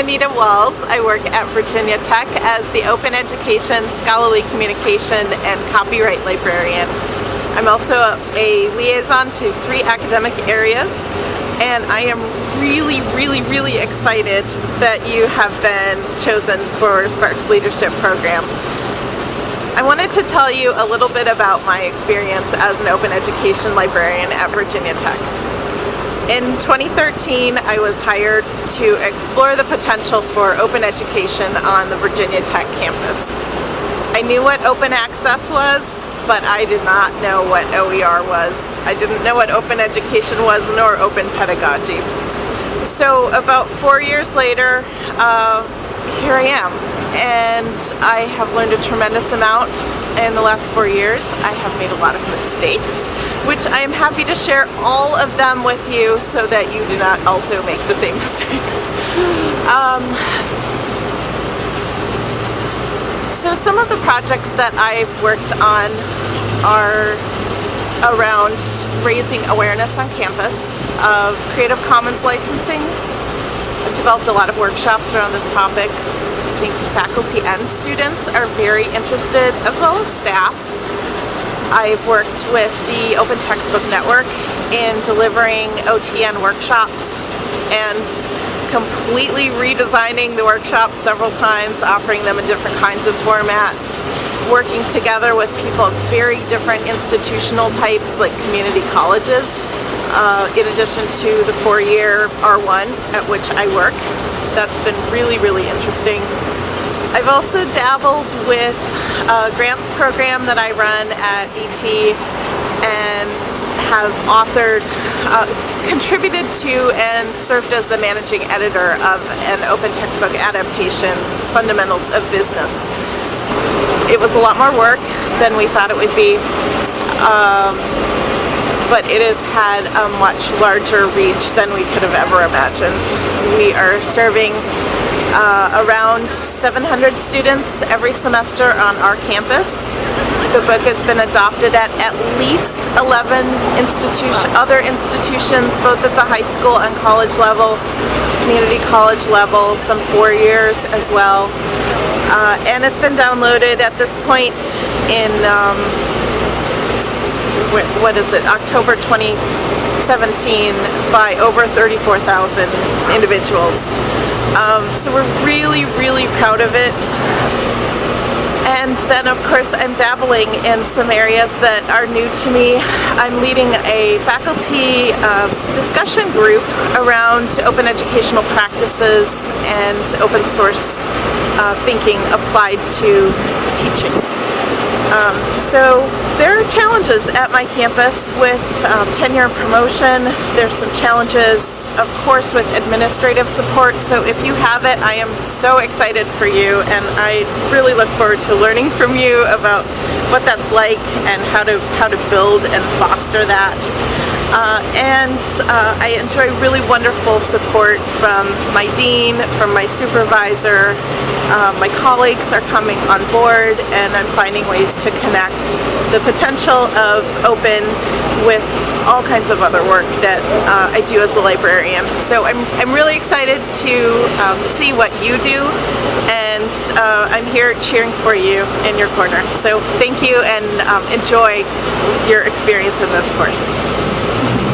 Anita Walz. I work at Virginia Tech as the Open Education, Scholarly Communication, and Copyright Librarian. I'm also a liaison to three academic areas and I am really, really, really excited that you have been chosen for SPARC's Leadership Program. I wanted to tell you a little bit about my experience as an open education librarian at Virginia Tech. In 2013, I was hired to explore the potential for open education on the Virginia Tech campus. I knew what open access was, but I did not know what OER was. I didn't know what open education was nor open pedagogy. So about four years later, uh, here I am and I have learned a tremendous amount in the last four years. I have made a lot of mistakes, which I am happy to share all of them with you so that you do not also make the same mistakes. Um, so some of the projects that I've worked on are around raising awareness on campus of Creative Commons licensing. I've developed a lot of workshops around this topic think faculty and students are very interested, as well as staff. I've worked with the Open Textbook Network in delivering OTN workshops and completely redesigning the workshops several times, offering them in different kinds of formats, working together with people of very different institutional types like community colleges, uh, in addition to the four-year R1 at which I work. That's been really, really interesting. I've also dabbled with a grants program that I run at VT and have authored, uh, contributed to and served as the managing editor of an open textbook adaptation, Fundamentals of Business. It was a lot more work than we thought it would be, um, but it has had a much larger reach than we could have ever imagined. We are serving uh, around 700 students every semester on our campus. The book has been adopted at at least 11 institution, other institutions, both at the high school and college level, community college level, some four years as well. Uh, and it's been downloaded at this point in, um, what is it, October 2017 by over 34,000 individuals. Um, so we're really, really proud of it. And then of course I'm dabbling in some areas that are new to me. I'm leading a faculty uh, discussion group around open educational practices and open source uh, thinking applied to teaching. Um, so there are challenges at my campus with um, tenure and promotion. There's some challenges, of course, with administrative support. So if you have it, I am so excited for you and I really look forward to learning from you about what that's like and how to, how to build and foster that. Uh, and uh, I enjoy really wonderful support from my dean, from my supervisor. Uh, my colleagues are coming on board and I'm finding ways to connect the potential of open with all kinds of other work that uh, I do as a librarian. So I'm, I'm really excited to um, see what you do and uh, I'm here cheering for you in your corner. So thank you and um, enjoy your experience in this course.